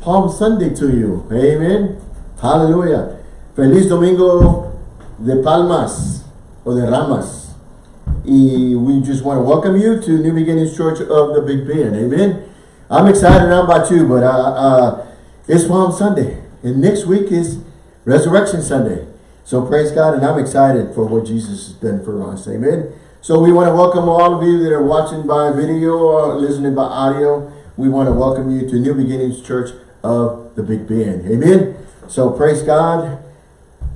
Palm Sunday to you. Amen. Hallelujah. Feliz Domingo de Palmas or de Ramos. Y we just want to welcome you to New Beginnings Church of the Big Bend. Amen. I'm excited I'm about you, but uh, uh, it's Palm Sunday. And next week is Resurrection Sunday. So praise God, and I'm excited for what Jesus has done for us. Amen. So we want to welcome all of you that are watching by video or listening by audio. We want to welcome you to New Beginnings Church of the Big Bend. Amen. So praise God.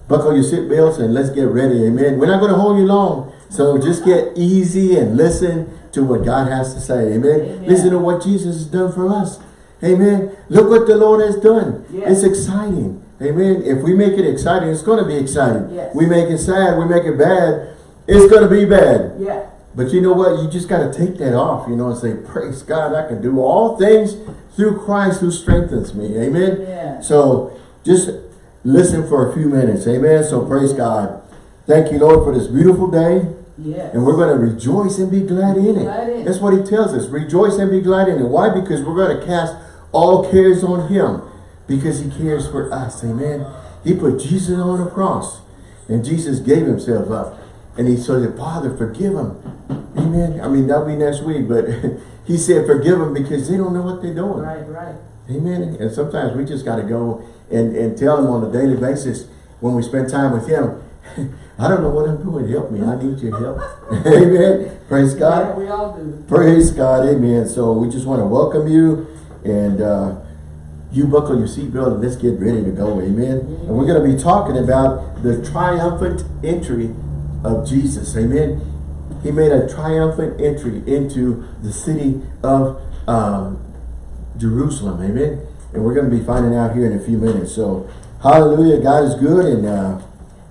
Buckle your seatbelts and let's get ready. Amen. We're not going to hold you long. So just get easy and listen to what God has to say. Amen. Amen. Listen to what Jesus has done for us. Amen. Look what the Lord has done. Yes. It's exciting. Amen. If we make it exciting, it's going to be exciting. Yes. We make it sad, we make it bad, it's going to be bad. Yeah. But you know what? You just got to take that off, you know, and say, praise God, I can do all things through Christ who strengthens me. Amen. Yeah. So just listen for a few minutes. Amen. So praise God. Thank you, Lord, for this beautiful day. Yes. And we're going to rejoice and be glad in it. Glad in. That's what he tells us. Rejoice and be glad in it. Why? Because we're going to cast all cares on him. Because he cares for us. Amen. He put Jesus on the cross. And Jesus gave himself up. And he said, Father, forgive them. Amen. I mean, that'll be next week. But he said, forgive them because they don't know what they're doing. Right, right. Amen. And sometimes we just got to go and, and tell him on a daily basis when we spend time with him, I don't know what I'm doing. Help me. I need your help. Amen. Praise God. Yeah, we all do. Praise God. Amen. So we just want to welcome you and uh, you buckle your seatbelt and let's get ready to go. Amen. And we're going to be talking about the triumphant entry of Jesus. Amen. He made a triumphant entry into the city of um, Jerusalem. Amen. And we're going to be finding out here in a few minutes. So, hallelujah. God is good. And uh,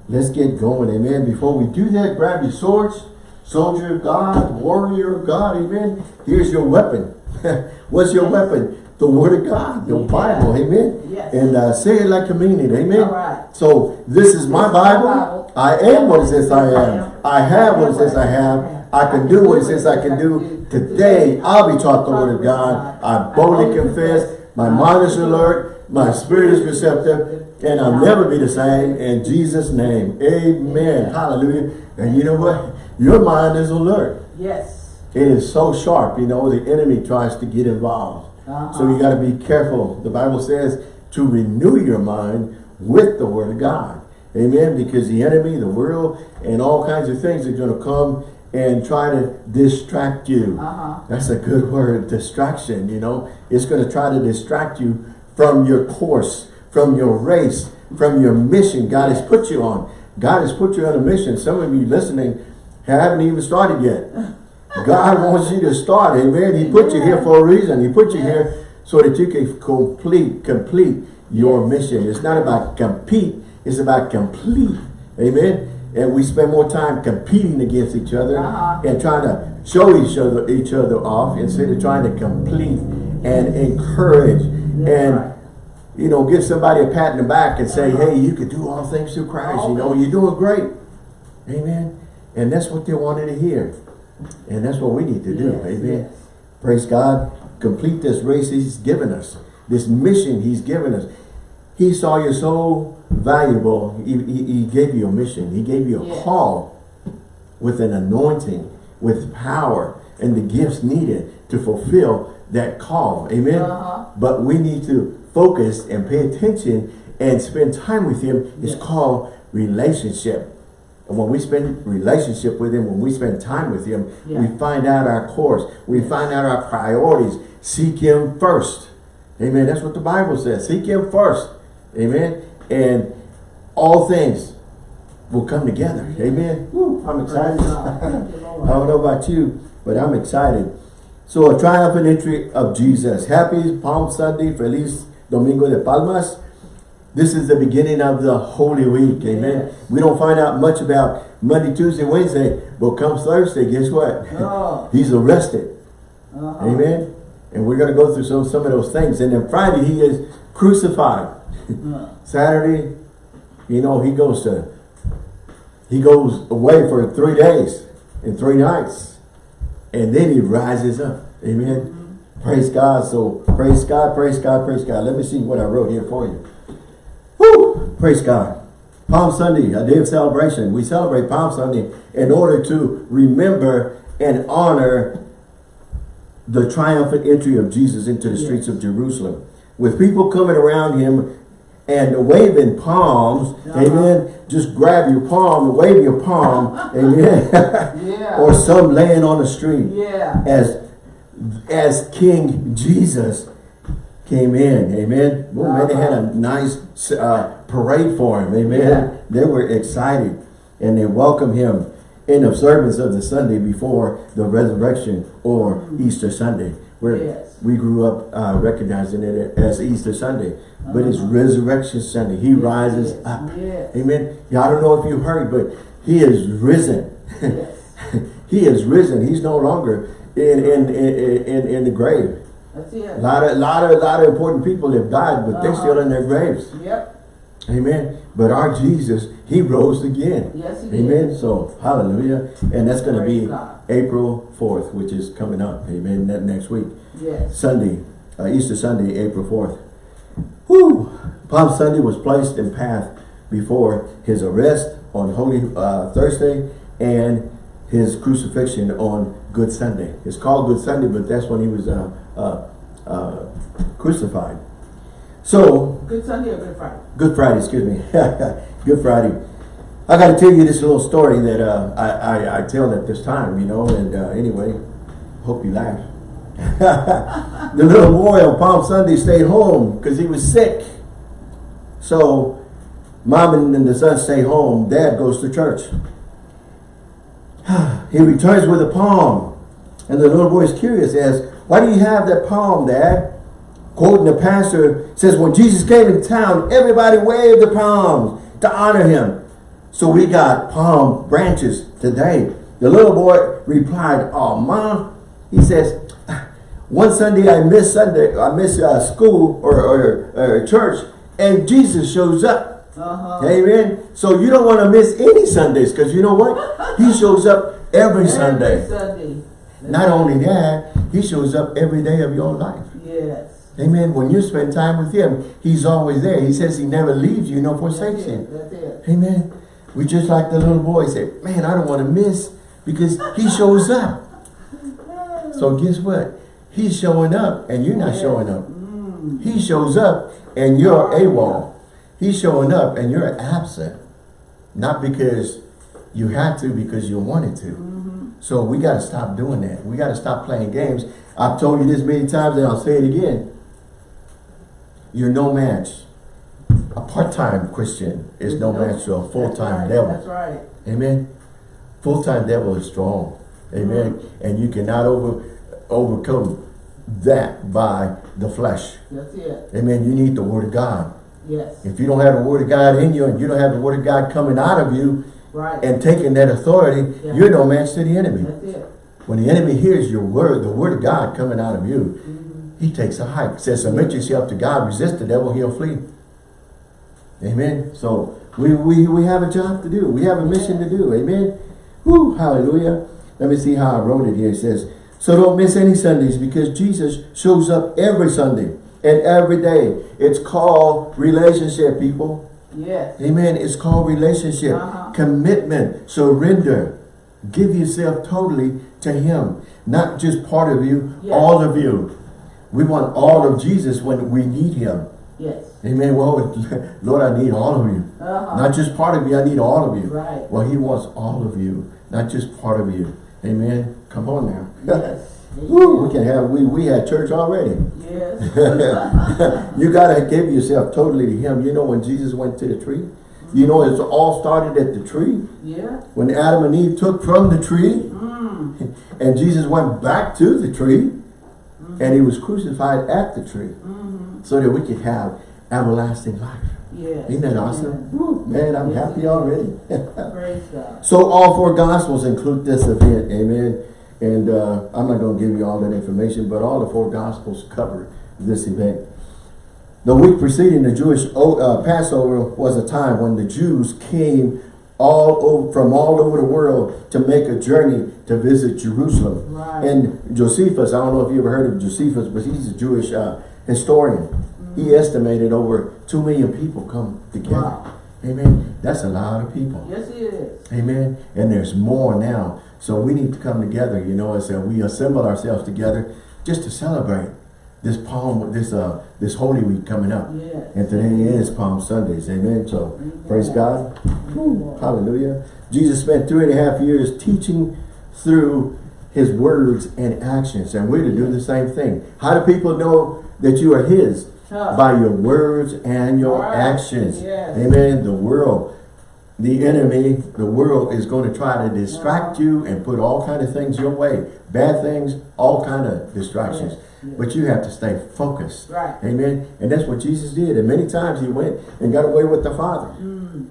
let's get going. Amen. Before we do that, grab your swords. Soldier of God, warrior of God. Amen. Here's your weapon. What's your weapon? the word of God, the. Bible, amen. Yes. And uh, say it like you mean it, amen. So this is my Bible. I am what it says I am. I have what it says I have. I can do what it says I can do. Today, I'll be taught the word of God. I boldly confess. My mind is alert. My spirit is receptive. And I'll never be the same. In Jesus' name, amen. Hallelujah. And you know what? Your mind is alert. Yes. It is so sharp. You know, the enemy tries to get involved. Uh -huh. So you got to be careful. The Bible says to renew your mind with the word of God. Amen. Because the enemy, the world, and all kinds of things are going to come and try to distract you. Uh -huh. That's a good word, distraction, you know. It's going to try to distract you from your course, from your race, from your mission God has put you on. God has put you on a mission. Some of you listening haven't even started yet. God wants you to start, amen. He put you here for a reason. He put you here so that you can complete, complete your mission. It's not about compete, it's about complete. Amen. And we spend more time competing against each other uh -huh. and trying to show each other each other off instead of trying to complete and encourage That's and right. you know give somebody a pat in the back and say, uh -huh. hey, you can do all things through Christ. You know, you're doing great. Amen. And that's what they wanted to hear. And that's what we need to do. Yes, Amen. Yes. Praise God. Complete this race he's given us. This mission he's given us. He saw you so valuable. He, he, he gave you a mission. He gave you a yes. call with an anointing, with power, and the gifts needed to fulfill that call. Amen. Uh -huh. But we need to focus and pay attention and spend time with him. It's called relationship. And when we spend relationship with him, when we spend time with him, yeah. we find out our course. We find out our priorities. Seek him first. Amen. That's what the Bible says. Seek him first. Amen. And all things will come together. Amen. Woo, I'm excited. I don't know about you, but I'm excited. So a triumphant entry of Jesus. Happy Palm Sunday. Feliz Domingo de Palmas. This is the beginning of the Holy Week. Amen. Yes. We don't find out much about Monday, Tuesday, Wednesday, but comes Thursday, guess what? Oh. He's arrested. Uh -huh. Amen. And we're going to go through some, some of those things. And then Friday, he is crucified. Saturday, you know, he goes to, he goes away for three days and three nights. And then he rises up. Amen. Mm -hmm. Praise God. So praise God, praise God, praise God. Let me see what I wrote here for you. Woo! Praise God. Palm Sunday, a day of celebration. We celebrate Palm Sunday in order to remember and honor the triumphant entry of Jesus into the yes. streets of Jerusalem. With people coming around him and waving palms, uh -huh. amen. Just grab your palm and wave your palm, amen. yeah. or some laying on the street. Yeah. As as King Jesus came in, amen. Uh -huh. man, they had a nice uh, parade for him, amen. Yeah. They were excited and they welcomed him in observance of the Sunday before the resurrection or mm -hmm. Easter Sunday, where yes. we grew up uh, recognizing it as Easter Sunday, uh -huh. but it's uh-huh. Resurrection Sunday. He yes. rises up. Yes. Amen. Yeah, I don't know if you heard, but he is risen. he is risen. He's no longer in in in, in, in the grave. A lot of lot of lot of important people have died, but uh -huh. they're still in their graves. Yep. Amen. But our Jesus, he rose again. Yes, he Amen. Did. So, hallelujah. And that's going to be God. April 4th, which is coming up. Amen. That next week. Yes. Sunday, uh, Easter Sunday, April 4th. Whoo! Palm Sunday was placed in path before his arrest on Holy uh, Thursday and his crucifixion on Good Sunday. It's called Good Sunday, but that's when he was uh, uh, uh crucified. So Good Sunday or Good Friday? Good Friday, excuse me. Good Friday. I got to tell you this little story that uh, I, I, I tell at this time, you know, and uh, anyway, hope you laugh. the little boy on Palm Sunday stayed home because he was sick. So mom and the son stay home. Dad goes to church. he returns with a palm. And the little boy is curious, asks, why do you have that palm, Dad? quoting the pastor, says, when Jesus came in town, everybody waved the palms to honor him. So we got palm branches today. The little boy replied, oh, mom, he says, one Sunday I miss Sunday, I miss uh, school or, or, or, church, and Jesus shows up. Uh -huh. Amen. So you don't want to miss any Sundays because you know what? He shows up every, every Sunday. Sunday. Not only that, he shows up every day of your life. Yes. Amen. When you spend time with him, he's always there. He says he never leaves you nor forsakes you. Amen. We just like the little boy said, man, I don't want to miss because he shows up. So guess what? He's showing up and you're not showing up. He shows up and you're AWOL. He's showing up and you're absent. Not because you had to, because you wanted to. So we got to stop doing that. We got to stop playing games. I've told you this many times and I'll say it again. You're no match. A part-time Christian is no, match to a full-time devil. That's right. Amen. Full-time devil is strong. Amen. And you cannot over overcome that by the flesh. That's it. Amen. You need the word of God. Yes. If you don't have the word of God in you and you don't have the word of God coming out of you right. and taking that authority, yeah. you're no match to the enemy. That's it. When the enemy hears your word, the word of God coming out of you, mm -hmm he takes a hike. says, submit yourself to God, resist the devil, he'll flee. Amen. So we, we, we have a job to do. We have a mission to do. Amen. Woo, hallelujah. Let me see how I wrote it here. It says, so don't miss any Sundays because Jesus shows up every Sunday and every day. It's called relationship, people. Yes. Amen. It's called relationship. Uh -huh. Commitment. Surrender. Give yourself totally to him. Not just part of you, yes. all of you. We want all of Jesus when we need him. Yes. Amen. Well, Lord, I need all of you. Uh -huh. Not just part of you, I need all of you. Right. Well, he wants all of you, not just part of you. Amen. Come on now. Yes. Woo, we can have, we, we had church already. Yes. you got to give yourself totally to him. You know, when Jesus went to the tree, you know, it's all started at the tree. Yeah. When Adam and Eve took from the tree, mm. and Jesus went back to the tree, and he was crucified at the tree mm. So that we could have everlasting life. Yes. Isn't that awesome? Woo, man, I'm yes. happy already. Praise God. So all four gospels include this event. Amen. And uh, I'm not going to give you all that information, but all the four gospels cover this event. The week preceding the Jewish uh, Passover was a time when the Jews came all over, from all over the world to make a journey to visit Jerusalem. Right. And Josephus, I don't know if you ever heard of Josephus, but he's a Jewish uh, historian. He estimated over two million people come together. Wow. Amen. That's a lot of people. Yes, it is. Amen. And there's more now. So we need to come together, you know, as uh, we assemble ourselves together just to celebrate this Palm, this uh, this Holy Week coming up. Yes. And today is Palm Sundays. Amen. So praise God. Woo, hallelujah. Jesus spent three and a half years teaching through his words and actions. And we're to do the same thing. How do people know that you are his? Huh. By your words and your Right. actions. Yes. Amen. The world, the enemy, the world is going to try to distract you and put all kind of things your way. Bad things, all kind of distractions. Yes, yes. But you have to stay focused. Right. Amen. And that's what Jesus did. And many times he went and got away with the Father Mm.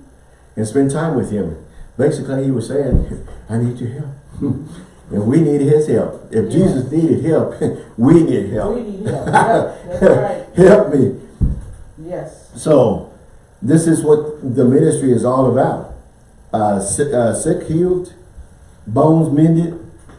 and spent time with him. Basically, he was saying, I need your help. and we need his help. If Yeah. Jesus needed help, we need help. We need help. That's right. help me. Yes. So, this is what the ministry is all about. Uh, sick, uh, sick healed, bones mended,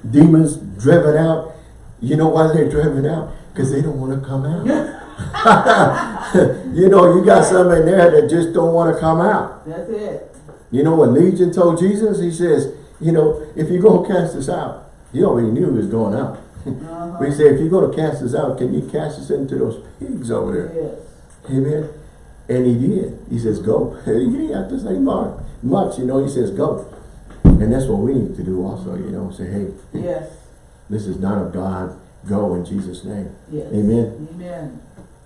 demons driven out. You know why they're driven out? Because they don't want to come out. you know, you got some in there that just don't want to come out. That's it. You know what Legion told Jesus? He says, you know, if you're going to cast this out, he already knew he was going out. Uh-huh. But he said, if you're going to cast this out, can you cast us into those pigs over there? Yes. Amen. And he did. He says, go. He didn't have to say much, much, you know, he says, go. And that's what we need to do also, you know, say, hey, Yes. this is not of God. Go in Jesus' name. Yes. Amen. Amen.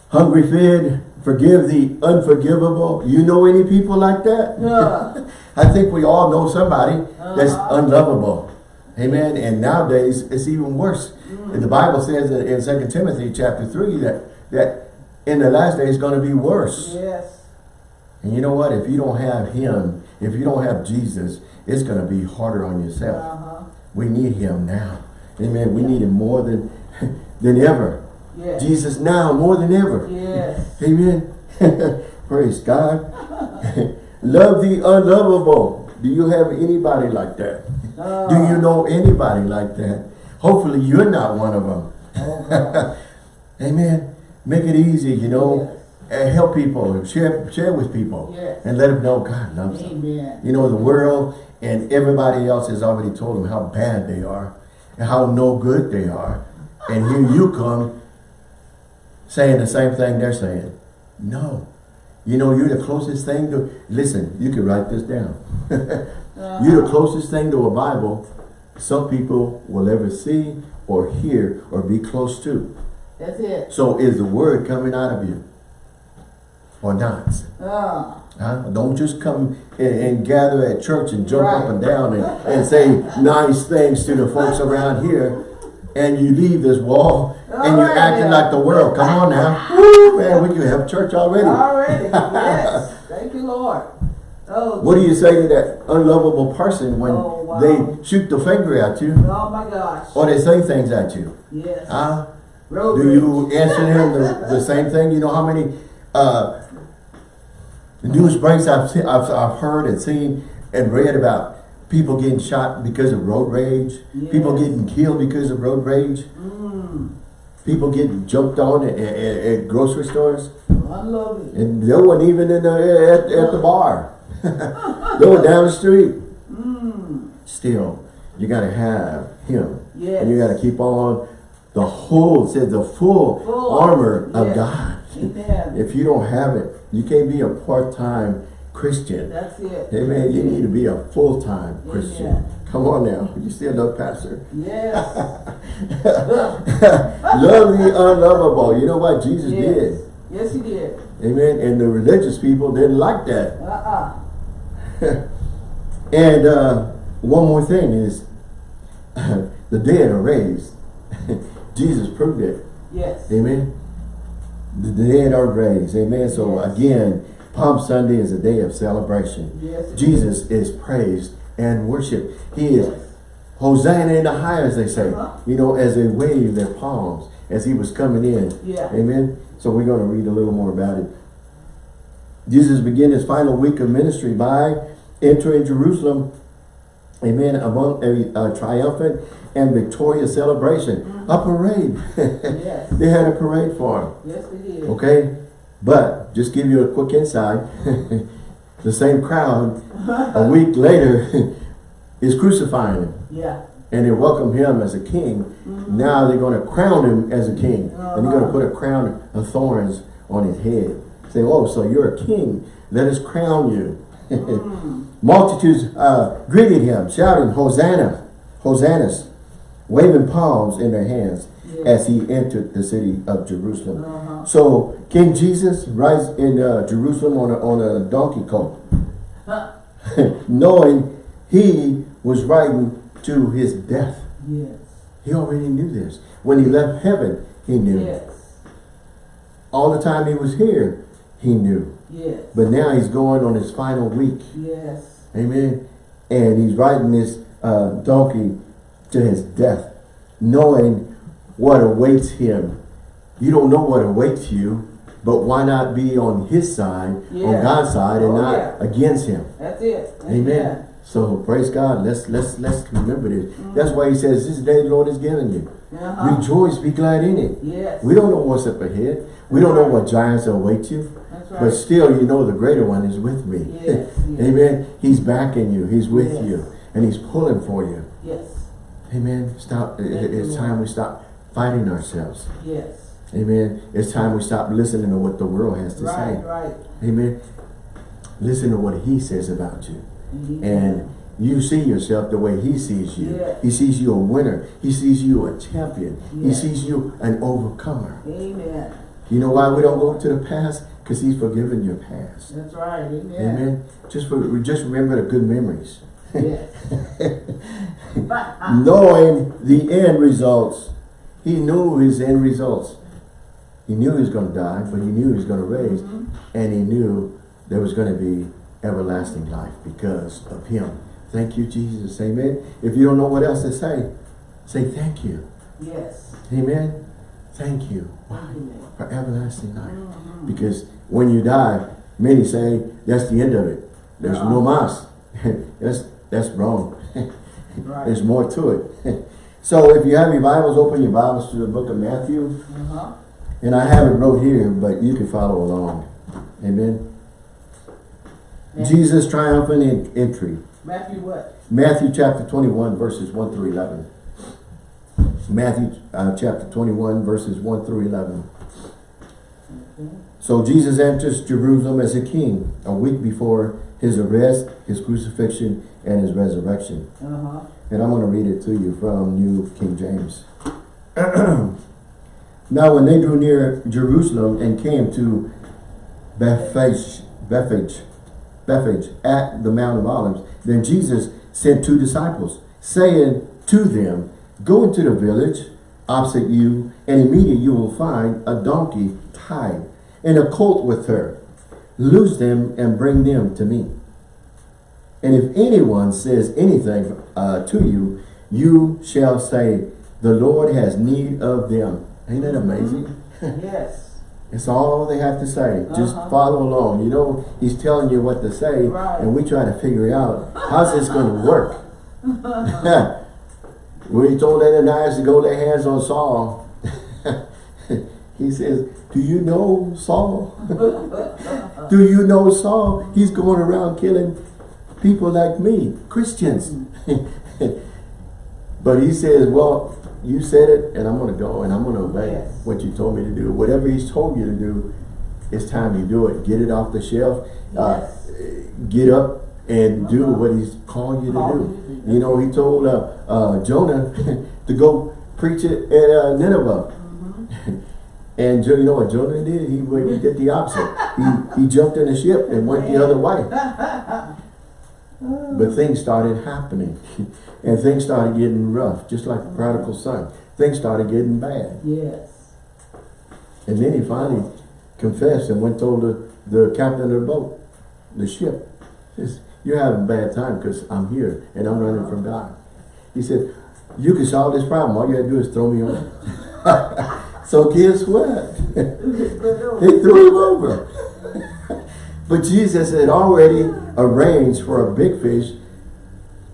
Hungry fed, forgive the unforgivable. You know any people like that? Yeah. I think we all know somebody that's Uh-huh. unlovable. Amen. And nowadays, it's even worse. And the Bible says in, 2 Timothy chapter 3 that, that in the last days it's going to be worse. Yes. And you know what? If you don't have him, if you don't have Jesus, it's going to be harder on yourself. Uh-huh. We need him now. Amen. We need him more than, than ever. Yes. Jesus now more than ever. Yes. Amen. Praise God. Love the unlovable. Do you have anybody like that? Uh, Do you know anybody like that? Hopefully you're not one of them. Oh, Amen. Make it easy, you know. And help people, share, share with people. Yes. And let them know God loves them. Amen. You know, the world and everybody else has already told them how bad they are and how no good they are. And here you come saying the same thing they're saying. No. You know, you're the closest thing to, listen, you can write this down. You're the closest thing to a Bible some people will ever see or hear or be close to. That's it. So is the word coming out of you or not? Uh, Huh? Don't just come and, and gather at church and jump up and down and, and say nice things to the folks around here and you leave this wall and you're acting like the world. Come on now. Woo, man, we can have church already. already. yes. Thank you, Lord. Oh, What do you say to that unlovable person when Oh, wow. they shoot the finger at you oh my gosh. or they say things at you? Yes. Huh? Road Do you answer him the, the same thing? You know how many uh, news breaks I've, seen, I've, I've heard and seen and read about people getting shot because of road rage, people getting killed because of road rage, Mm, people getting jumped on at, at, at grocery stores, unlovely. and they weren't even in the, at, at the bar. they were down the street. Mm, Still, you got to have him. Yes. And you got to keep on the whole, it says the full, Full. armor of God. Amen. If you don't have it, you can't be a part-time Christian. That's it. Amen. You need to be a full-time Christian. Amen. Come on now. You still love pastor. Yes. love the unlovable. You know what Jesus yes. did? Yes, he did. Amen. And the religious people didn't like that. Uh-uh. And uh, one more thing is the dead are raised. Jesus proved it. Yes. Amen. The dead are raised. Amen. So Yes. again, Palm Sunday is a day of celebration. Yes. Jesus is praised and worship. He is Hosanna in the high, as they say. Uh-huh. You know, as they wave their palms as he was coming in. Yeah. Amen. So we're going to read a little more about it. Jesus began his final week of ministry by entering Jerusalem, amen, among a, a triumphant and victorious celebration, a parade. Yes. they had a parade for him. Yes, it is. Okay? But just give you a quick insight. the same crowd a week later is crucifying him. Yeah. And they welcome him as a king. Now they're going to crown him as a king. And they're going to put a crown of thorns on his head. Say, oh, so you're a king. Let us crown you. Multitudes uh, greeted him, shouting, Hosanna, Hosannas, waving palms in their hands as he entered the city of Jerusalem. Uh-huh. So King Jesus rides in uh, Jerusalem on a, on a donkey colt, knowing he was riding to his death. Yes. He already knew this. When he left heaven, he knew. Yes. All the time he was here, he knew. Yes. But now he's going on his final week. Yes. Amen. And he's riding this uh, donkey to his death, knowing what awaits him. You don't know what awaits you, but why not be on his side, on God's side, and Oh, not yeah. against him? That's it. Amen. So praise God. Let's let's let's remember this. That's why he says, This day the Lord has given you. Uh-huh. Rejoice, be glad in it. Yes. We don't know what's up ahead. We don't know what giants await you. That's But still, you know the greater one is with me. Yes, yes. Amen. He's backing you. He's with Yes. you. And he's pulling for you. Yes. Amen. Stop. Thank It's time we stop fighting ourselves. Yes. Amen. It's time we stop listening to what the world has to Right, say. right. Amen. Listen to what he says about you. Mhm. And you see yourself the way he sees you. Yes. He sees you a winner. He sees you a champion. He sees you an overcomer. Amen. You know why we don't go to the past? Because he's forgiven your past. That's right. Amen. Amen. Just for, just remember the good memories. Yes. Knowing the end results. He knew his end results. He knew he was going to die, but he knew he was going to raise. And he knew there was going to be everlasting life because of him. Thank you, Jesus. Amen. If you don't know what else to say, say thank you. yes. Amen. Thank you. Why? Lord. For everlasting life. Because when you die, many say that's the end of it. There's no mas. that's that's wrong. Right. There's more to it. so if you have your Bibles, open your Bibles to the book of Matthew. Uh-huh. And I have it wrote here, but you can follow along. Amen. Jesus triumphant en- entry. Matthew what? Matthew chapter 21 verses 1 through 11. Matthew uh, chapter 21 verses 1 through 11. So Jesus enters Jerusalem as a king a week before his arrest, his crucifixion, and his resurrection. Uh-huh. And I'm going to read it to you from New King James. now when they drew near Jerusalem and came to Bethphage, Bethphage, Bethphage at the Mount of Olives, then Jesus sent two disciples, saying to them, Go into the village opposite you, and immediately you will find a donkey tied and a colt with her. Loose them and bring them to me. And if anyone says anything uh, to you, you shall say, the Lord has need of them. Ain't that amazing? Yes. It's all they have to say. Just Uh-huh. follow along. You know, he's telling you what to say, Right. and we try to figure out, how's this going to work? when he told Ananias to go lay hands on Saul, he says, do you know Saul? do you know Saul? He's going around killing people like me, Christians. but he says, well, you said it, and I'm going to go, and I'm going to obey Yes. what you told me to do. Whatever he's told you to do, it's time you do it. Get it off the shelf. Uh, get up and do what he's calling you to do. you to do. You know, he told uh, uh, Jonah to go preach it at uh, Nineveh. And you know what Jonah did? He, he did the opposite. he, he jumped in the ship and went the other way. But things started happening. and things started getting rough, just like the prodigal son. Things started getting bad. Yes. And then he finally confessed and went told the, the captain of the boat, the ship, says, you're having a bad time because I'm here and I'm running from God. He said, you can solve this problem. All you have to do is throw me over. so guess what? They threw him over. But Jesus had already arranged for a big fish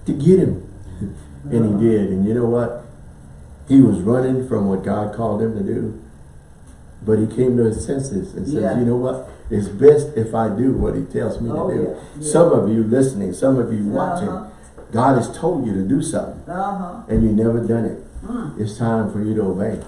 to get him. And he did. And you know what? He was running from what God called him to do. But he came to his senses and says, Yeah. you know what? It's best if I do what he tells me Oh, to do. yeah, yeah. Some of you listening, some of you watching, Uh-huh. God has told you to do something Uh-huh. and you never done it. Mm. It's time for you to obey.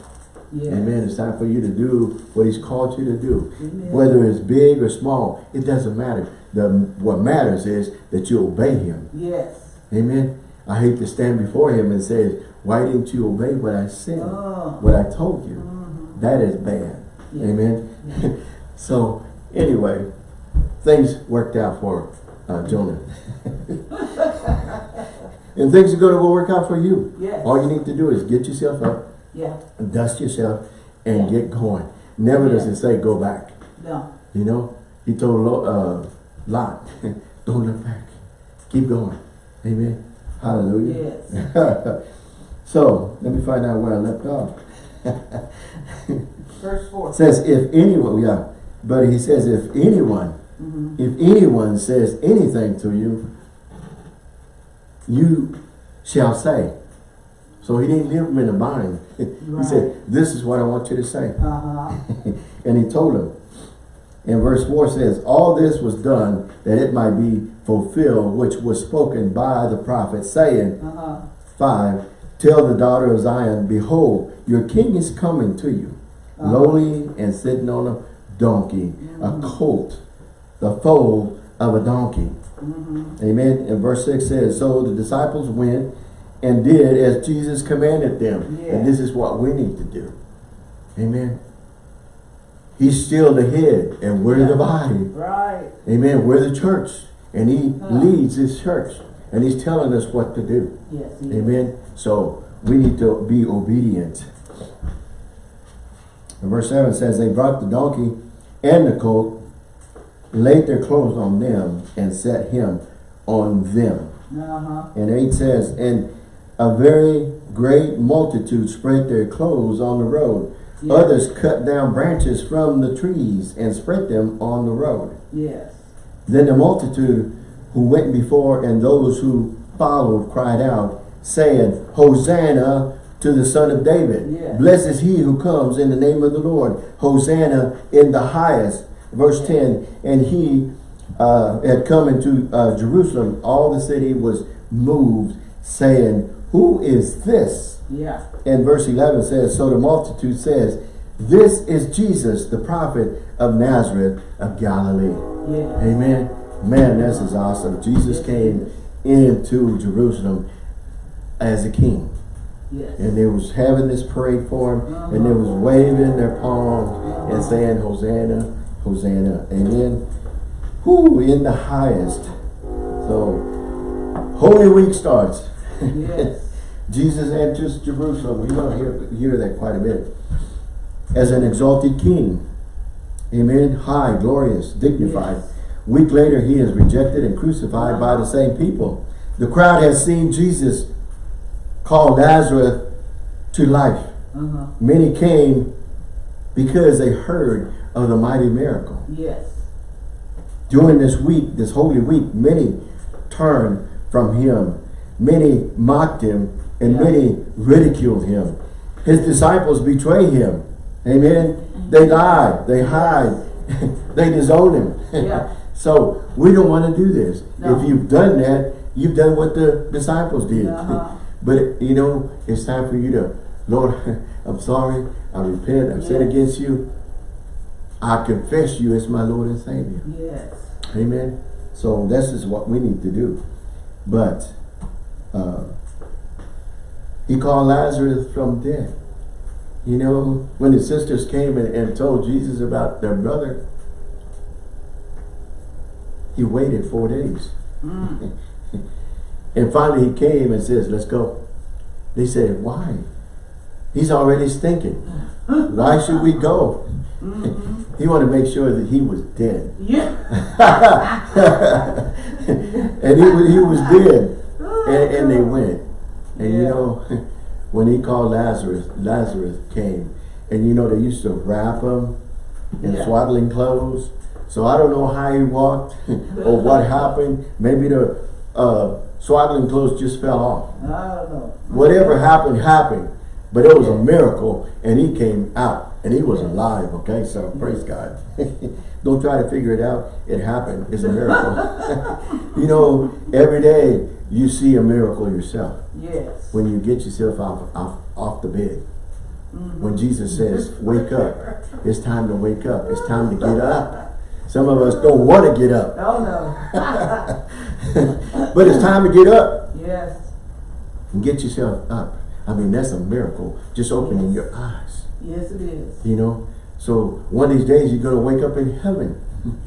Yes. Amen. It's time for you to do what he's called you to do. Amen. Whether it's big or small, it doesn't matter. The, what matters is that you obey him. Yes. Amen. I hate to stand before him and say, why didn't you obey what I said? Oh. What I told you? Mhm. That is bad. Yeah. Amen. so anyway, things worked out for uh, Jonah. and things are going to work out for you. Yes. All you need to do is get yourself up, Yeah. dust yourself, and Yeah. get going. Never does Yeah. it say go back. No. You know, he told uh, Lot, don't look back. Keep going. Amen. Hallelujah. Yes. so, let me find out where I left off. Verse four. Says, if anyone, yeah, but he says, if anyone, Mhm. if anyone says anything to you, you shall say. So he didn't leave him in a bind. he said, this is what I want you to say. Uh-huh. And he told him. And verse 4 says, All this was done that it might be fulfilled, which was spoken by the prophet, saying, Uh-huh. 5, Tell the daughter of Zion, Behold, your king is coming to you, Uh-huh. lowly and sitting on a donkey, a colt, the foal of a donkey. Mhm. Amen. And verse 6 says, So the disciples went and did as Jesus commanded them. Yeah. And this is what we need to do. Amen. He's still the head and we're the body. Right. Amen. We're the church. And he Uh. leads his church. And he's telling us what to do. Yes. he is. Amen. So we need to be obedient. And verse 7 says, They brought the donkey and the colt, laid their clothes on them, and set him on them. Uh-huh. And 8 says, And a very great multitude spread their clothes on the road. Yeah. Others cut down branches from the trees and spread them on the road. Yes. Then the multitude who went before and those who followed cried out, saying, Hosanna to the Son of David. Yeah. Blessed is he who comes in the name of the Lord. Hosanna in the highest. Verse 10, and he uh, had come into uh, Jerusalem. All the city was moved, saying, Who is this? Yeah. And verse 11 says, So the multitude says, This is Jesus, the prophet of Nazareth of Galilee. Yeah. Amen. Man, this is awesome. Jesus came into Jerusalem as a king. Yes. And they was having this parade for him. Uh-huh. And they was waving their palms and uh-huh. saying, Hosanna, Hosanna. Amen. Who in the highest. So, Holy Week starts. Yes. Jesus enters Jerusalem. We're going to hear, hear that quite a bit. As an exalted king. Amen. High, glorious, dignified. Yes. Week later, he is rejected and crucified by the same people. The crowd has seen Jesus call Lazarus to life. Uh-huh. Many came because they heard of the mighty miracle. Yes. During this week, this holy week, many turned from him. Many mocked him and Yeah. many ridiculed him. His disciples betray him. Amen. They lie, they hide, they disown him. Yeah. so we don't want to do this. No. If you've done that, you've done what the disciples did. Uh-huh. But you know, it's time for you to, Lord, I'm sorry, I repent, I've sinned against you. I confess you as my Lord and Savior. Yes. Amen. So this is what we need to do. But uh, he called Lazarus from death. You know, when his sisters came and, and told Jesus about their brother, he waited four days. Mm. And finally he came and says, let's go. They said, why? He's already stinking. Why should we go? Mhm. He wanted to make sure that he was dead. Yeah. and he, he was dead. And, and they went. And you know, when he called Lazarus, Lazarus came. And you know, they used to wrap him in Yeah. swaddling clothes, So I don't know how he walked or what happened. Maybe the uh, swaddling clothes just fell off. I don't know. Whatever happened, happened. But it was a miracle and he came out and he was alive, okay? So praise God. Don't try to figure it out. It happened. It's a miracle. you know, every day you see a miracle yourself Yes. when you get yourself off, off, off the bed. Mm-hmm. When Jesus says, wake up. It's time to wake up. It's time to get up. Some of us don't want to get up, Oh, no. but it's time to get up Yes. and get yourself up. I mean, that's a miracle. Just opening your eyes. Yes, it is. You know, so one of these days you're going to wake up in heaven.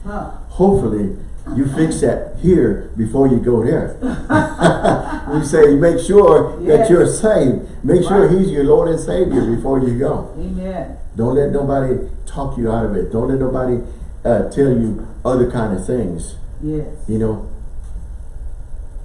Huh. Hopefully, you fix that here before you go there. you say, make sure that you're saved. Make sure He's your Lord and Savior before you go. Amen. Don't let nobody talk you out of it. Don't let nobody uh, tell you other kind of things. Yes. You know,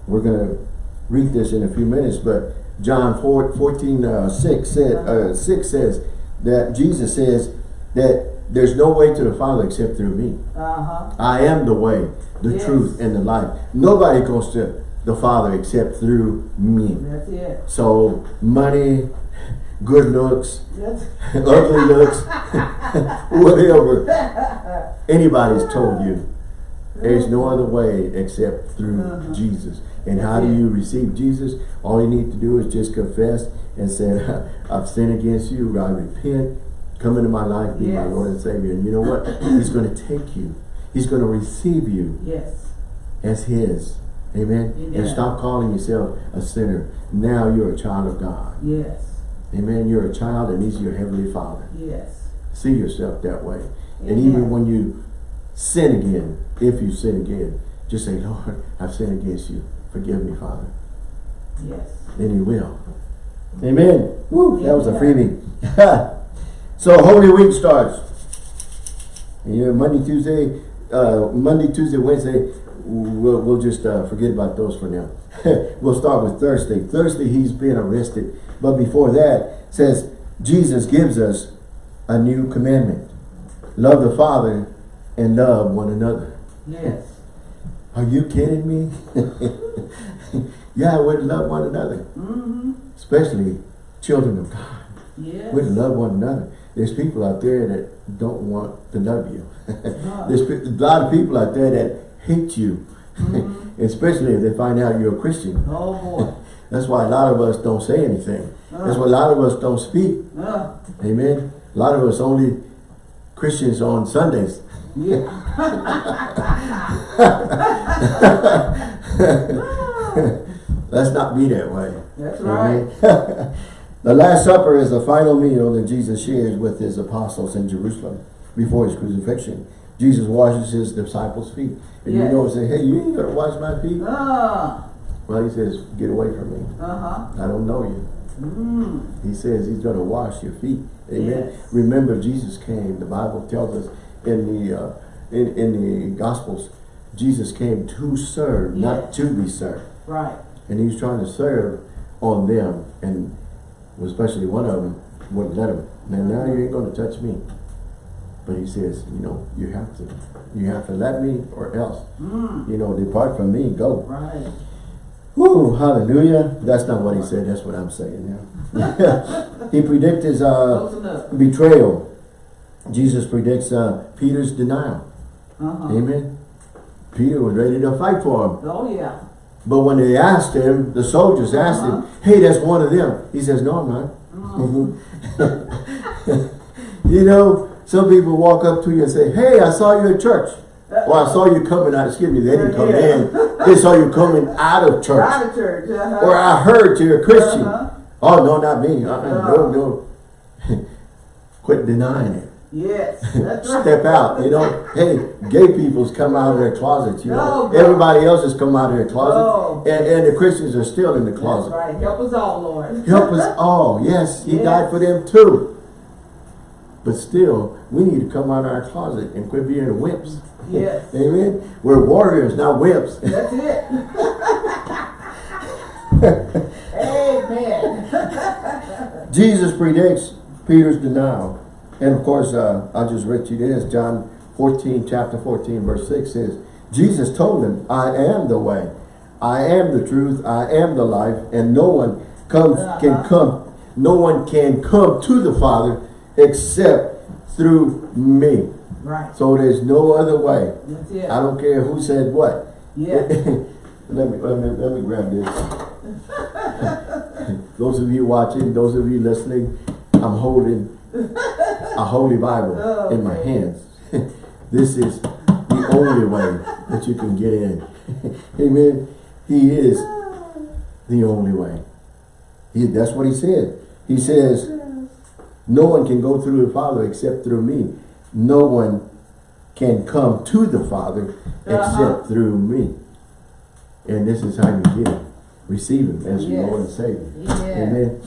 we're going to read this in a few minutes, but John 4, 14, uh, 6, said, uh, 6 says that Jesus says that there's no way to the Father except through me. Uh-huh. I am the way, the Yes. truth, and the life. Nobody goes to the Father except through me. That's it. So money, good looks, ugly looks, whatever anybody's told you. There's no other way except through Uh-huh. Jesus. And how do it. you receive Jesus? All you need to do is just confess and say, I've sinned against you. I repent. Come into my life, be my Lord and Savior. And you know what? He's going to take you. He's going to receive you yes. as His. Amen? And stop calling yourself a sinner. Now you're a child of God. Yes. Amen? You're a child and He's your Heavenly Father. Yes. See yourself that way. And even when you sin again, if you sin again, just say, Lord, I've sinned against you. Forgive me, Father. Yes. And He will. Amen. Woo, that was a freebie. so Holy Week starts. Yeah, Monday, Tuesday, uh, Monday, Tuesday, Wednesday, we'll, we'll just uh, forget about those for now. we'll start with Thursday. Thursday, he's been arrested. But before that, says Jesus gives us a new commandment. Love the Father and love one another. Yes. Are you kidding me? yeah, we're to love one another. Mm-hmm. Especially children of God. Yes. We're to love one another. There's people out there that don't want to love you. There's a lot of people out there that hate you. Especially if they find out you're a Christian. Oh boy. That's why a lot of us don't say anything. That's why a lot of us don't speak. Uh, Amen. A lot of us only Christians on Sundays. yeah. Let's not be that way. That's right. The Last Supper is the final meal that Jesus shares with his apostles in Jerusalem before his crucifixion. Jesus washes his disciples' feet. And you know, say, hey, you ain't gonna wash my feet? Ah. Well, he says, get away from me. Uh-huh. I don't know you. Mm. He says he's gonna wash your feet. Amen. Yes. Remember, Jesus came. The Bible tells us in the uh, in, in the Gospels, Jesus came to serve, not to be served. Right. And he was trying to serve on them, and especially one of them wouldn't let him. Now, now you ain't going to touch me. But he says, you know, you have to, you have to let me, or else, Mm. you know, depart from me, go. Right. Whoo, hallelujah. That's not what he said. That's what I'm saying now. he predicts his uh, betrayal. Jesus predicts uh, Peter's denial. Uh-huh. Amen. Peter was ready to fight for him. Oh yeah. But when they asked him, the soldiers asked Uh-huh. him, hey, that's one of them. He says, no, I'm not. you know, some people walk up to you and say, hey, I saw you at church. Or I saw you coming out, excuse me, they didn't come in. They saw you coming out of church. Out of church. Uh-huh. Or I heard you're a Christian. Uh-huh. Oh, no, not me. Uh-uh, No. no, no. Quit denying it. Yes. That's right. Step out, you know. Hey, gay people's come out of their closets, you know. God. Everybody else has come out of their closet. No. And, and the Christians are still in the That's closet. right. Help us all, Lord. Help us all. Yes, he Yes. died for them too. But still, we need to come out of our closet and quit being wimps. Yes. Amen. We're warriors, not wimps. That's it. Amen. Jesus predicts Peter's denial. And of course, uh, I just read you this, John 14, chapter 14, verse 6 says, Jesus told them, I am the way, I am the truth, I am the life, and no one comes can Uh-huh. come, no one can come to the Father except through me. Right. So there's no other way. I don't care who said what. Yeah. let me let me let me grab this. those of you watching, those of you listening, I'm holding a holy Bible Oh, in my hands. this is the only way that you can get in. Amen. He is the only way. He, that's what he said. He says, no one can go through the Father except through me. No one can come to the Father except Uh-huh. through me. And this is how you get it. Receive him as your Lord and Savior. Yeah. Amen.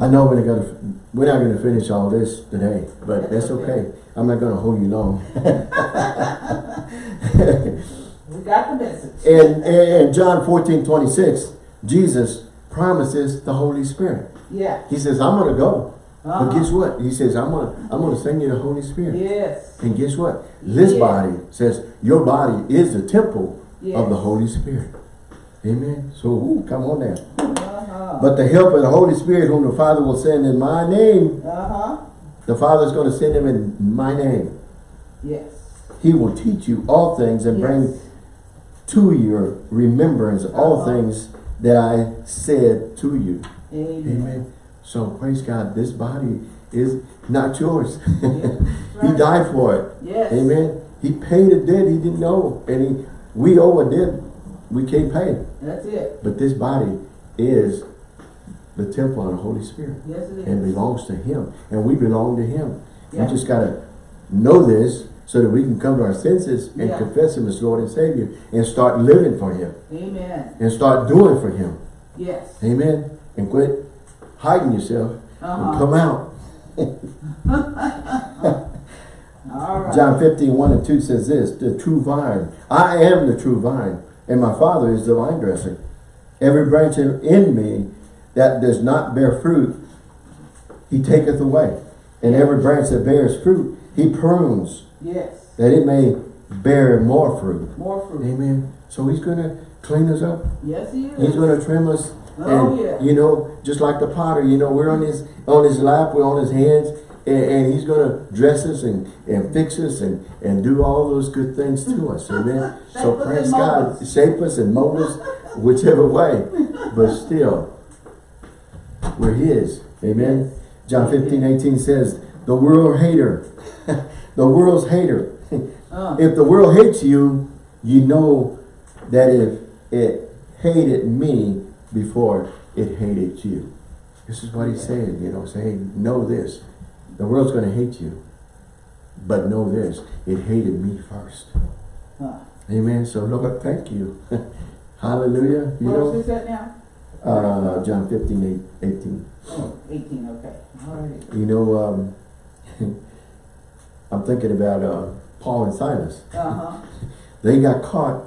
I know we're not gonna we're not gonna finish all this today, but That's okay. I'm not gonna hold you long. We got the message. in, in John 14, 26, Jesus promises the Holy Spirit. Yeah. He says, I'm gonna go. But Uh-huh. guess what? He says, I'm gonna I'm gonna send you the Holy Spirit. Yes. And guess what? This Yeah. body says your body is the temple of the Holy Spirit. Amen. So ooh, come on now. But the help of the Holy Spirit whom the Father will send in my name, Uh-huh. the Father's going to send him in my name. Yes. He will teach you all things and bring to your remembrance all Uh-huh. things that I said to you. Amen. Amen. So praise God, this body is not yours. Yeah. he died for it. Yes. Amen. He paid a debt he didn't know. And he, we owe a debt we can't pay. That's it. But this body is the temple of the Holy Spirit. Yes, it is. and belongs to him and we belong to him Yeah. we just got to know this so that we can come to our senses and Yeah. confess him as Lord and Savior and start living for him Amen. and start doing for him Yes. amen and quit hiding yourself Uh-huh. come out All right. John 15 1 and 2 says this the true vine I am the true vine and my father is the vine dresser every branch in me that does not bear fruit he taketh away and every branch that bears fruit he prunes Yes. that it may bear more fruit. More fruit. Amen. So he's going to clean us up. Yes, he is. He's going to trim us. Oh, and, yeah. you know, just like the potter, you know, we're on his on his lap, we're on his hands, and, and he's going to dress us and, and fix us and, and do all those good things to us. Amen. So praise God. Shape us and mold us whichever way. But still, we're his. Amen. John 15, 18 says, the world hater, the world's hater. Uh, If the world hates you, you know that if it hated me before it hated you. This is what he's saying, you know, saying, know this. The world's going to hate you. But know this, it hated me first. uh. Amen. So Lord, thank you. Hallelujah. You Where know, was this at now? Uh, John 15, 8, 18. Oh, 18, okay. All right. You know, um, I'm thinking about uh, Paul and Silas. Uh-huh. They got caught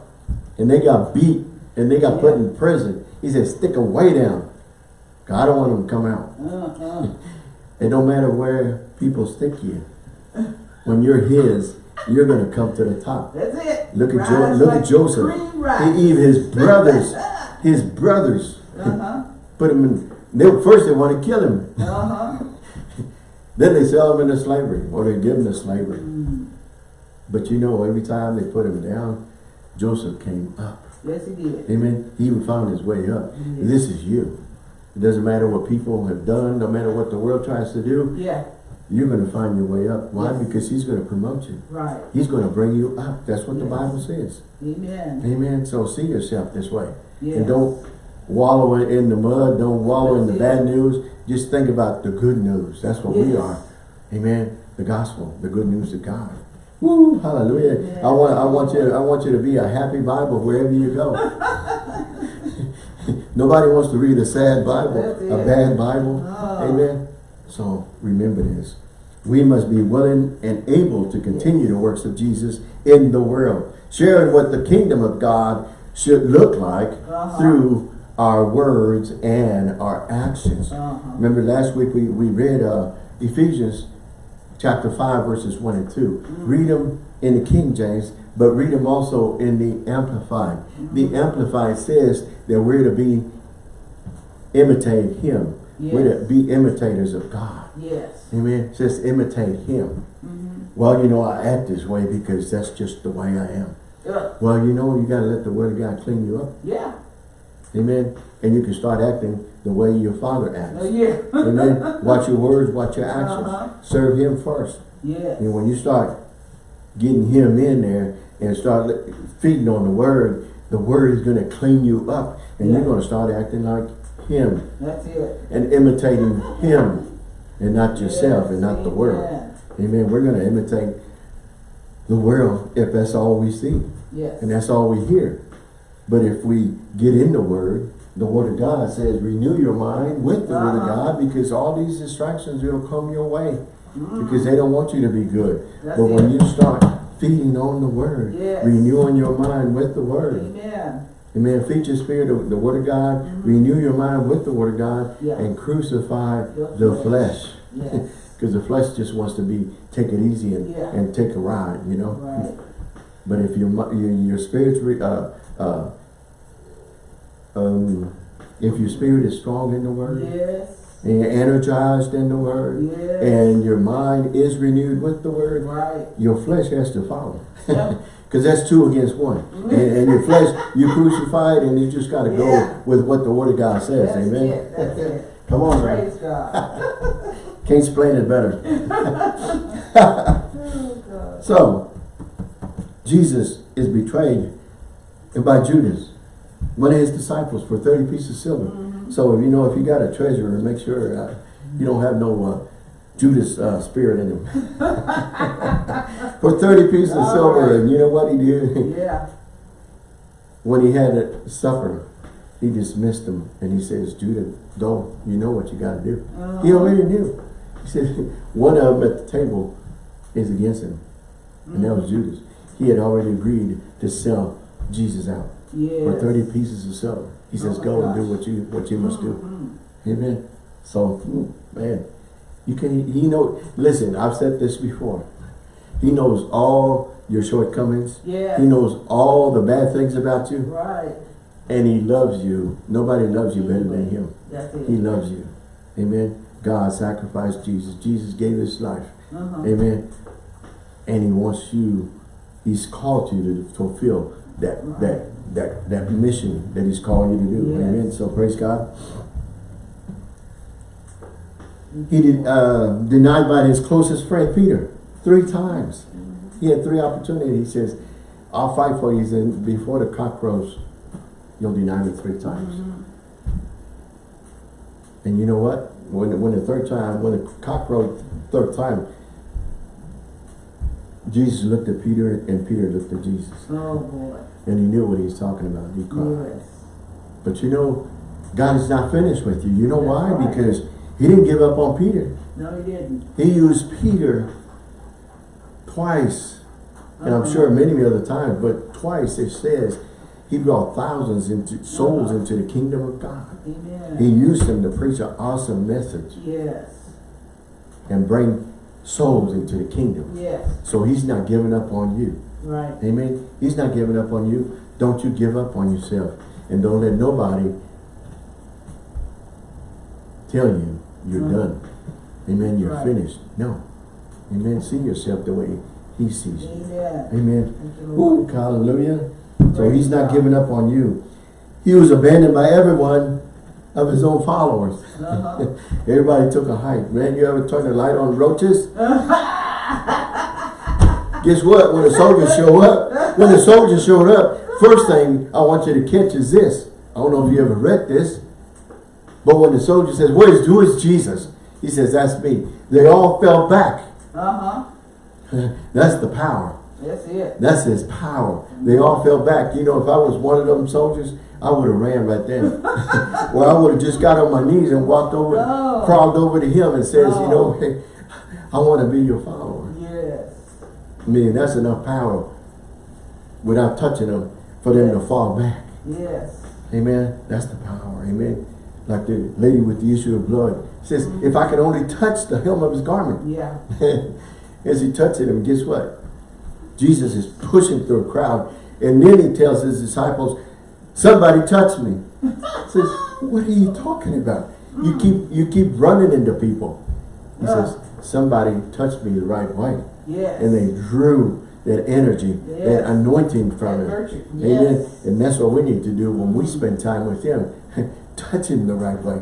and they got beat and they got put in prison. He said, stick them way down. I don't want them to come out. Uh-huh. It don't matter where people stick you. When you're his, you're going to come to the top. That's it. Look at, Rise jo look like at Joseph. He, even his brothers, his brothers Uh-huh. put him in, they, first they want to kill him. Uh-huh. Then they sell him into slavery or they give him to slavery. Mm. But you know, every time they put him down, Joseph came up. Yes, he did. Amen. He even found his way up. Yes. This is you. It doesn't matter what people have done, no matter what the world tries to do, Yeah, you're going to find your way up. Why? Yes. Because he's going to promote you. right. He's going to bring you up. That's what the Bible says. Amen. Amen. So see yourself this way. Yes. And don't wallow in the mud. Don't wallow in the bad news. Just think about the good news. That's what we are. Amen. The gospel, the good news of God. Woo, hallelujah. Yes. I want I want you to, I want you to be a happy Bible wherever you go. Nobody wants to read a sad Bible, a bad Bible. Ah. Amen. So remember this. We must be willing and able to continue the works of Jesus in the world, sharing what the kingdom of God should look like Uh-huh. through our words and our actions. Uh-huh. Remember last week we, we read uh, Ephesians chapter 5 verses 1 and 2. Mm. Read them in the King James, but read them also in the Amplified. The Amplified says that we're to be imitate Him. We're to be imitators of God. Yes. Amen. Just imitate Him. Mhm. Well, you know, I act this way because that's just the way I am. Yeah. Well, you know, you got to let the Word of God clean you up. Yeah. Amen. And you can start acting the way your Father Oh, acts. yeah. Amen. Watch your words, watch your actions. Uh-huh. Serve Him first. Yeah. And when you start getting Him in there and start feeding on the Word, the Word is going to clean you up. And Yeah. you're going to start acting like Him That's it. and imitating Him and not yourself Yes. and not the world. Amen. Amen. We're going to imitate the world if that's all we see Yes. and that's all we hear. But if we get in the Word, the Word of God says, renew your mind with the Word of Uh-huh. God because all these distractions will come your way Mhm. because they don't want you to be good. That's but when you start feeding on the Word, Yes. renewing your mind with the Word, Amen. Amen. Feed your spirit of the Word of God. Renew your mind with the Word of God. Yeah. And crucify Your the flesh. flesh. Yes. Because the flesh just wants to be, take it easy and, Yeah. and take a ride, you know. Right. But if your, your, your spirit's, uh, uh, um, if your spirit is strong in the Word, Yes. and you're energized in the Word, Yes. and your mind is renewed with the Word, Right. your flesh has to follow. Because that's two against one. And, and your flesh, you crucify it and you just got to go Yeah. with what the Word of God says. That's Amen. it. That's it. Come on, man. Praise God. Can't explain it better. Oh, So, Jesus is betrayed by Judas, one of his disciples, for 30 pieces of silver. Mm-hmm. So, if you know, if you got a treasurer, make sure uh, you don't have no uh, Judas uh, spirit in him. for 30 pieces of silver, right. and you know what he did? Yeah. when he had supper, he dismissed him and he says, Judah, go, you know what you got to do. Uh-huh. He already knew. He said, one of them at the table is against him. And that was Mm-hmm. Judas. He had already agreed to sell Jesus out Yes. for 30 pieces of silver. He says, Oh go and do what you what you must do. Mhm. Amen. So, mm, man, you can, he know, listen, I've said this before. He knows all your shortcomings. Yes. He knows all the bad things about you. Right. And he loves you. Nobody loves you better than him. That's it. He loves you. Amen. God sacrificed Jesus. Jesus gave his life. Uh-huh. Amen. And he wants you, he's called you to fulfill that that that that mission that he's calling you to do. Yes. Amen. So praise God. He did uh, denied by his closest friend Peter three times. He had three opportunities. He says, I'll fight for you. He said, before the cock crows, you'll deny me three times. Mhm. And you know what? When when the third time, when the cock crowed third time, Jesus looked at Peter and Peter looked at Jesus. Oh boy. And he knew what he was talking about. He cried. Yes. But you know, God is not finished with you. You know That's why? right. Because he didn't give up on Peter. No, he didn't. He used Peter twice. And I'm Uh-huh. sure many other times, but twice it says he brought thousands into souls Uh-huh. into the kingdom of God. Amen. He used them to preach an awesome message. yes. and bring souls into the kingdom. Yes. So he's not giving up on you. Right. Amen. He's not giving up on you. Don't you give up on yourself. And don't let nobody tell you you're done. Amen. You're Right. finished. No. Amen. See yourself the way he sees you. Amen. Amen. You, Ooh, hallelujah. So he's not God. giving up on you. He was abandoned by everyone of his own followers. Uh-huh. Everybody took a hike. Man, you ever turn the light on roaches? Guess what? When the soldiers show up, when the soldiers showed up, first thing I want you to catch is this. I don't know if you ever read this, but when the soldier says, Where's who is Jesus? He says, That's me. They all fell back. Uh-huh. That's the power. That's it. That's his power. They all fell back. You know, if I was one of them soldiers, I would have ran right then. well, I would have just got on my knees and walked over, No. crawled over to him and says, you know, hey, I want to be your follower. Mean, that's enough power without touching them for them to fall back. Yes. Amen. That's the power. Amen. Like the lady with the issue of blood says, Mm-hmm. if I could only touch the hem of his garment. Yeah. As he touched him, guess what? Jesus is pushing through a crowd. And then he tells his disciples, somebody touched me. says, what are you talking about? You keep you keep running into people. He says, somebody touched me the right way. Yes. And they drew that energy, that anointing from That him. virtue. Amen. And that's what we need to do when we spend time with him. Touch him the right way.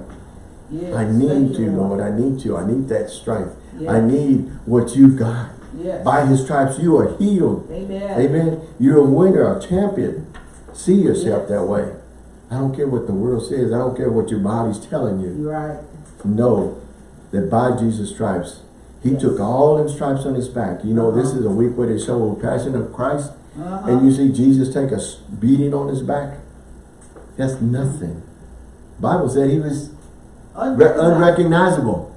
Yes. I need you, Lord. I need you. I need that strength. Yes. I need what you got. Yes. By his stripes you are healed. Amen. Amen. You're a winner, a champion. See yourself Yes. that way. I don't care what the world says. I don't care what your body's telling you. Right. Know that by Jesus' stripes, he Yes. took all them stripes on his back. You know, this Uh-huh. is a week where they show the passion of Christ. Uh-huh. And you see Jesus take a beating on his back. That's nothing. Bible said he was re- unrecognizable.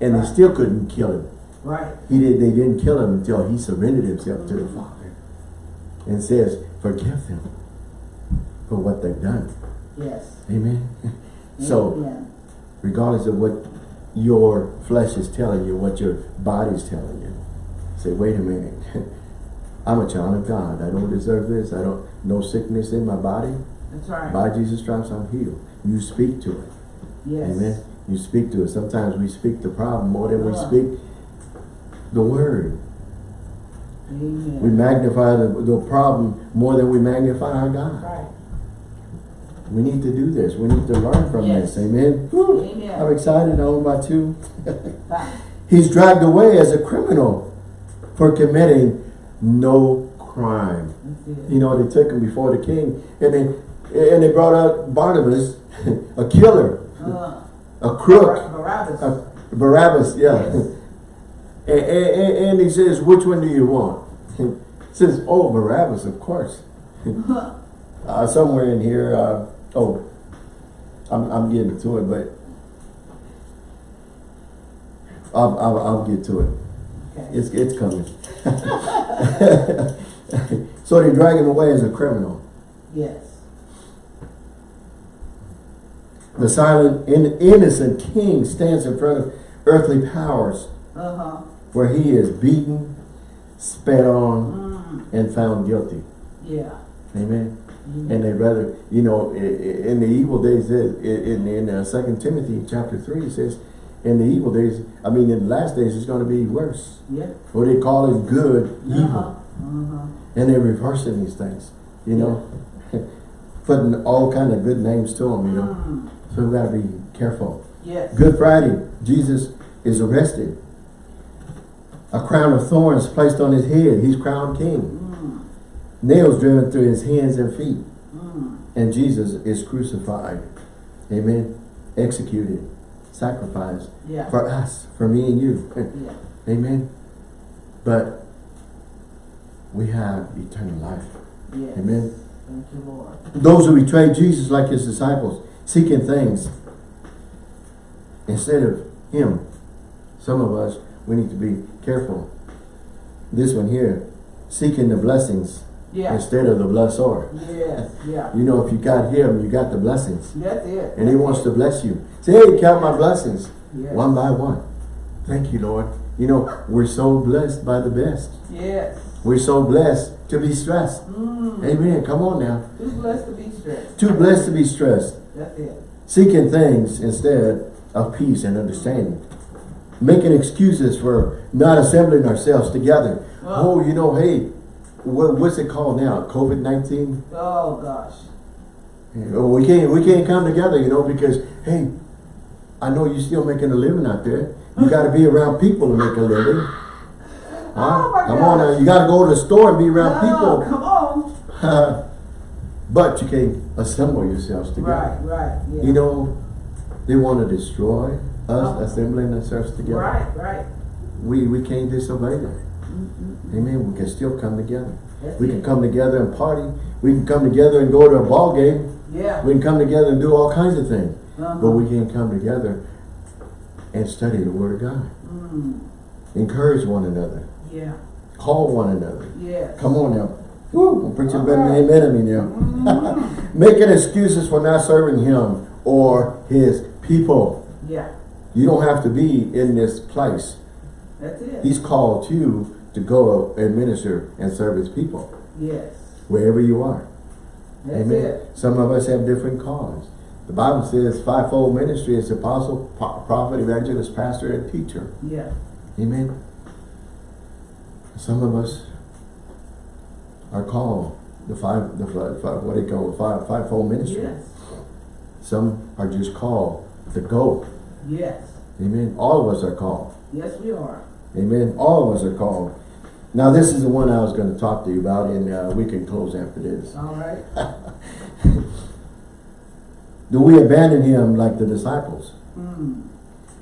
And they still couldn't kill him. Right. He did, they didn't kill him until he surrendered himself to the Father. And says, forgive them for what they've done. Yes. Amen. So, Amen. Regardless of what your flesh is telling you, what your body is telling you, say, wait a minute. I'm a child of God. I don't deserve this. I don't, no sickness in my body. That's right. By Jesus' stripes, I'm healed. You speak to it. yes. Amen. You speak to it. Sometimes we speak the problem more than we Uh. speak the word. Amen. We magnify the, the problem more than we magnify our God. right. We need to do this. We need to learn from Yes. this. Amen. Whew. I'm excited. I'm about to. He's dragged away as a criminal for committing no crime. You know, they took him before the king and they, and they brought out Barnabas, a killer, Uh, a crook, Barabbas. Uh, Barabbas, yeah. Yes. and, and, and he says, which one do you want? He says, oh, Barabbas, of course. uh, somewhere in here, uh, oh, I'm, I'm getting to it, but I'll, I'll, I'll get to it. okay. It's, it's coming. so they drag him away as a criminal. Yes. The silent, in, innocent king stands in front of earthly powers Uh-huh. where he is beaten, spat on, Mm. and found guilty. Yeah. Amen. Mhm. And they rather, you know, in the evil days, in in uh, Second Timothy chapter three it says, in the evil days, I mean, in the last days, it's going to be worse. Yeah. What they call it good, Uh-huh. evil, Uh-huh. and they're reversing these things. You know, putting all kind of good names to them. You know, Mm. so we got to be careful. Yes. Good Friday, Jesus is arrested. A crown of thorns placed on his head. He's crowned king. Mm. Nails driven through his hands and feet. Mm. And Jesus is crucified. Amen. Executed. Sacrificed. Yeah. For us. For me and you. yeah. Amen. But we have eternal life. Yes. Amen. Thank you, Lord. Those who betrayed Jesus like his disciples, seeking things instead of him. Some of us, we need to be careful. This one here, seeking the blessings Yeah. instead of the blessor. Yes. Yeah. You know, if you got him, you got the blessings. That's it. And he wants to bless you. Say, hey, count my blessings. Yes. One by one. Thank you, Lord. You know, we're so blessed by the best. Yes. We're so blessed to be stressed. Mm. Amen. Come on now. Too blessed to be stressed. Too blessed to be stressed. That's it. Seeking things instead of peace and understanding. Making excuses for not assembling ourselves together. Uh. Oh, you know, hey, what, what's it called now? COVID-19? Oh gosh. Oh, We can't, we can't come together, you know, because, hey, I know you're still making a living out there. You got to be around people to make a living. Huh? Oh, my come on now, you got to go to the store and be around Oh, people. come on. but you can't assemble yourselves together. Right. Right. Yeah. You know, they want to destroy us Oh. assembling ourselves together. Right. Right. We we can't disobey them. Amen. We can still come together. That's We it. can come together and party. We can come together and go to a ball game. Yeah. We can come together and do all kinds of things. Uh-huh. But we can't come together and study the Word of God. Mm. Encourage one another. Yeah. Call one another. Yes. Come on now. Woo, preacher All better right. amen me now. Making excuses for not serving him or his people. yeah. You don't have to be in this place. That's it. He's called you to go and minister and serve his people, Yes. wherever you are. That's Amen. it. Some of us have different callings. The Bible says fivefold ministry is apostle, prophet, evangelist, pastor, and teacher. Yeah. Amen. Some of us are called the five, the five, five what do you call it, five, fivefold ministry. Yes. Some are just called to go. Yes. Amen. All of us are called. Yes, we are. Amen. All of us are called. Now this is the one I was going to talk to you about and uh, we can close after this. All right. Do we abandon him like the disciples? Mm.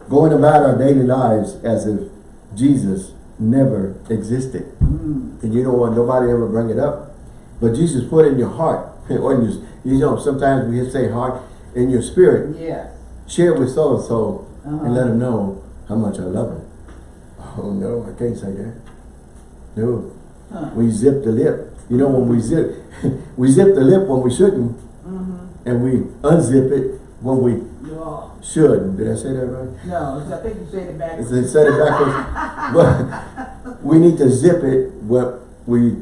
Going about our daily lives as if Jesus never existed. Mm. And you don't want nobody ever bring it up. But Jesus put in your heart, or in your, you know, sometimes we just say heart, in your spirit, Yes. share it with so-and-so Uh-huh. and let them know how much I love them. Oh no, I can't say that. No, Huh. we zip the lip. You know when we zip, we zip the lip when we shouldn't, Mm-hmm. and we unzip it when we should. Did I say that right? No, I think you said it back. If they said it backwards, but we need to zip it when we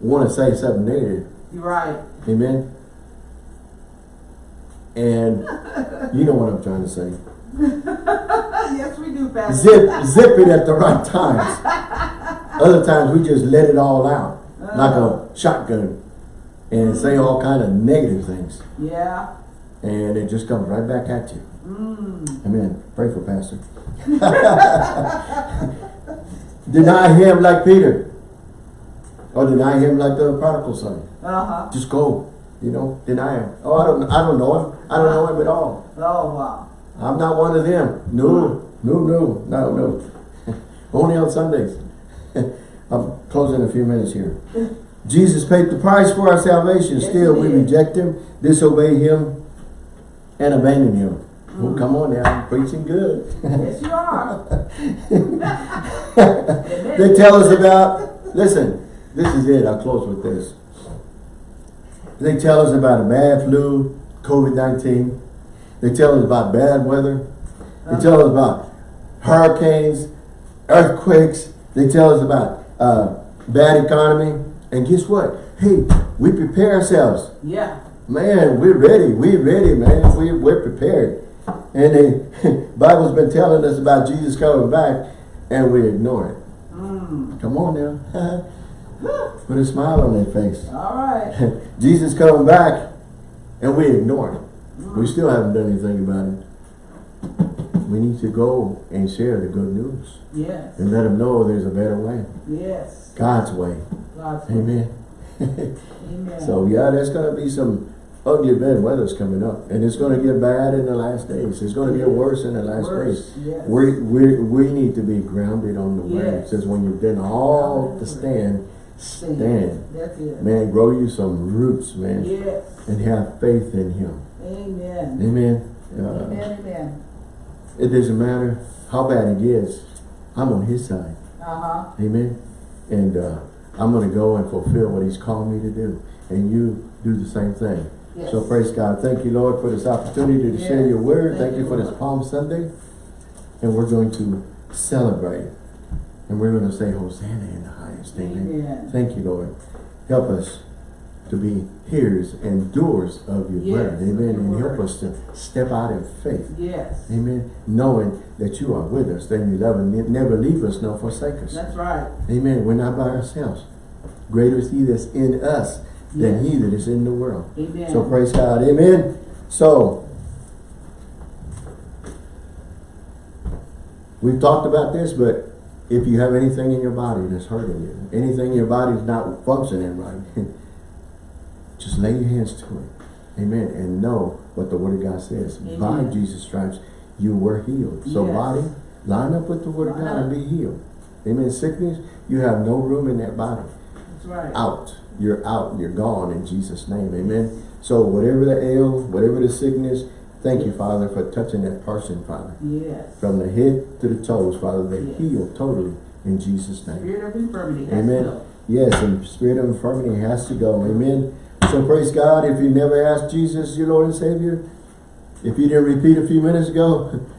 want to say something negative. You're right. Amen. And you know what I'm trying to say. yes, we do, Pastor. Zip, zip it at the right times. Other times we just let it all out, like a shotgun, and say all kind of negative things, Yeah. and it just comes right back at you. Mm. Amen. Pray for Pastor. deny him like Peter, or deny him like the prodigal son. Uh-huh. Just go, you know, deny him. Oh, I don't, I don't know him. I don't know him at all. Oh, wow. I'm not one of them. No, hmm. no, no, no, no. Only on Sundays. I'm closing in a few minutes here. Jesus paid the price for our salvation. Yes, Still, we reject him, disobey him, and abandon him. Hmm. Well, come on now, I'm preaching good. Yes, you are. they tell us about, listen, this is it, I'll close with this. They tell us about a bad flu, COVID-19. They tell us about bad weather. They tell us about hurricanes, earthquakes. They tell us about uh, bad economy. And guess what? Hey, we prepare ourselves. Yeah. Man, we're ready. We're ready, man. We, we're prepared. And the Bible's been telling us about Jesus coming back, and we ignore it. Mm. Come on now. Put a smile on their face. All right. Jesus coming back, and we ignore it. We still haven't done anything about it. We need to go and share the good news Yes. and let them know there's a better way. Yes. God's way. God's Amen. Amen. So yeah, there's going to be some ugly bad weather's coming up. And it's going to get bad in the last days. It's going to get worse in the last Worse, days. yes. We, we, we need to be grounded on the word. It Yes. says when you've done all to stand, stand. That's it. Man, grow you some roots, man. Yes. And have faith in him. Amen. Amen. Uh, Amen. Amen. it doesn't matter how bad it gets. I'm on his side. Uh-huh. Amen. And uh, I'm going to go and fulfill what he's called me to do. And you do the same thing. Yes. So praise God. Thank you, Lord, for this opportunity to share your word. Thank Thank, you you, for this Palm Sunday. And we're going to celebrate. And we're going to say Hosanna in the highest. Amen. Amen. Thank you, Lord. Help us to be hearers and doers of your Yes, word. Amen. your And help us to step out in faith. Yes. Amen. Knowing that you are with us, that you love and never leave us nor forsake us. That's right. Amen. We're not by ourselves. Greater is he that's in us than he that is in the world. Amen. So praise God. Amen. So, we've talked about this, but if you have anything in your body that's hurting you, anything in your body is not functioning right, just lay your hands to it. Amen. And know what the Word of God says. By Jesus' stripes, you were healed. So Yes. body, line up with the Word of God and be healed. Amen. Sickness, you have no room in that body That's right. out. You're out. You're gone in Jesus' name. Amen. So whatever the ail, whatever the sickness, thank you, Father, for touching that person, Father. Yes. From the head to the toes, Father, they Yes. heal totally in Jesus' name. Spirit of infirmity. has Amen. to go. Yes, and spirit of infirmity has to go. Amen. So praise God. If you never asked Jesus, your Lord and Savior, if you didn't repeat a few minutes ago,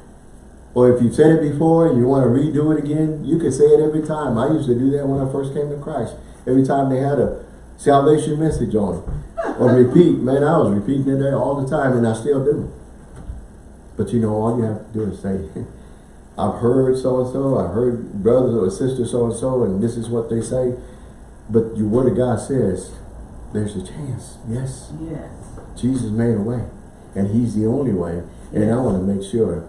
Or if you've said it before and you want to redo it again, you can say it every time. I used to do that when I first came to Christ. Every time they had a salvation message on. Or repeat, man, I was repeating it all the time and I still do. But you know, all you have to do is say, I've heard so-and-so, I've heard brothers or sisters so-and-so, and this is what they say. But your word of God says, there's a chance. Yes, Yes. Jesus made a way. And he's the only way. And I want to make sure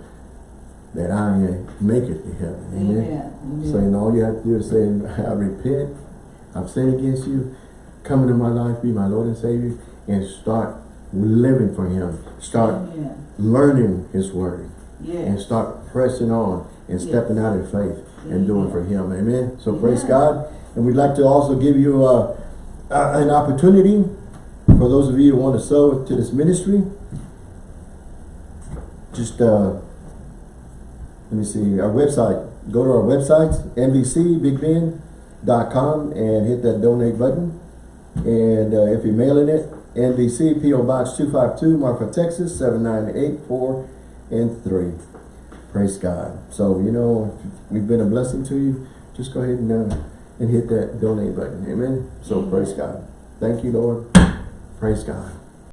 that I make it to heaven. Amen. Amen. Saying all you have to do is say, I repent, I've sinned against you, come into my life, be my Lord and Savior, and start living for him. Start Amen. learning his word and start pressing on and Yes. stepping out in faith and doing for him. Amen. So praise God. And we'd like to also give you uh, uh, an opportunity for those of you who want to sow to this ministry. Just uh, let me see our website. Go to our website, nbcbigbend.com and hit that donate button. And uh, if you're mailing it, NBC PO Box 252, Marfa, Texas 79884 and 3. Praise God. So, you know, we've been a blessing to you. Just go ahead and, uh, and hit that donate button. Amen. So, praise God. Thank you, Lord. Praise God.